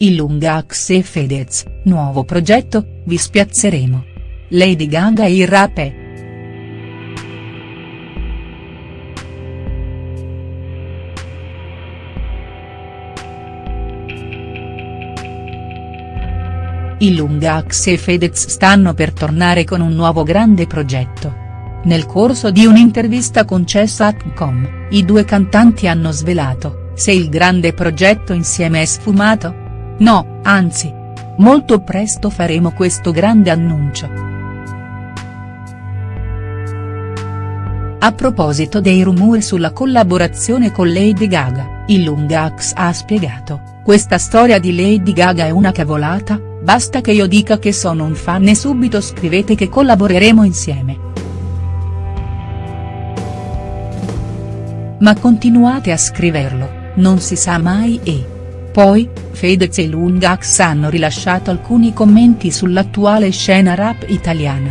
Ilungax e Fedez, nuovo progetto, vi spiazzeremo. Lady Gaga e il rap è. Ilungax e Fedez stanno per tornare con un nuovo grande progetto. Nel corso di un'intervista concessa a Tcom, i due cantanti hanno svelato, se il grande progetto insieme è sfumato? No, anzi. Molto presto faremo questo grande annuncio. A proposito dei rumori sulla collaborazione con Lady Gaga, il Lungax ha spiegato, questa storia di Lady Gaga è una cavolata, basta che io dica che sono un fan e subito scrivete che collaboreremo insieme. Ma continuate a scriverlo, non si sa mai e. Poi, Fedez e Lungax hanno rilasciato alcuni commenti sull'attuale scena rap italiana.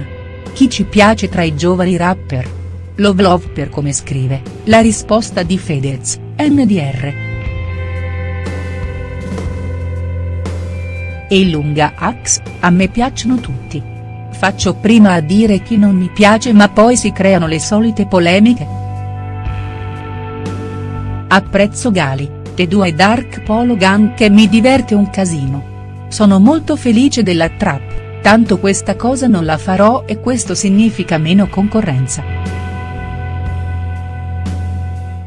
Chi ci piace tra i giovani rapper? Love Love per come scrive, la risposta di Fedez, NDR. E Lunga Ax, a me piacciono tutti. Faccio prima a dire chi non mi piace ma poi si creano le solite polemiche. Apprezzo Gali, The Due Dark Polo Gun che mi diverte un casino. Sono molto felice della trap, tanto questa cosa non la farò e questo significa meno concorrenza.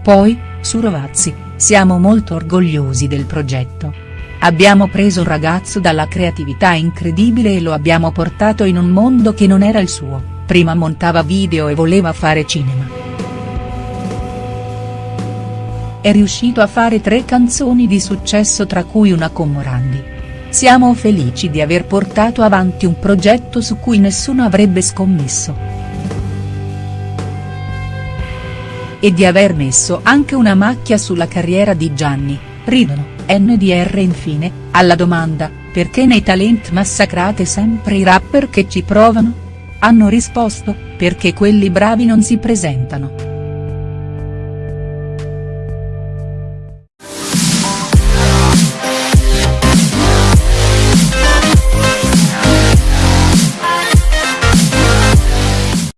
Poi, su Rovazzi, siamo molto orgogliosi del progetto. Abbiamo preso un ragazzo dalla creatività incredibile e lo abbiamo portato in un mondo che non era il suo, prima montava video e voleva fare cinema è riuscito a fare tre canzoni di successo tra cui una con Morandi. Siamo felici di aver portato avanti un progetto su cui nessuno avrebbe scommesso. E di aver messo anche una macchia sulla carriera di Gianni, ridono, NDR infine, alla domanda, perché nei talent massacrate sempre i rapper che ci provano? Hanno risposto, perché quelli bravi non si presentano.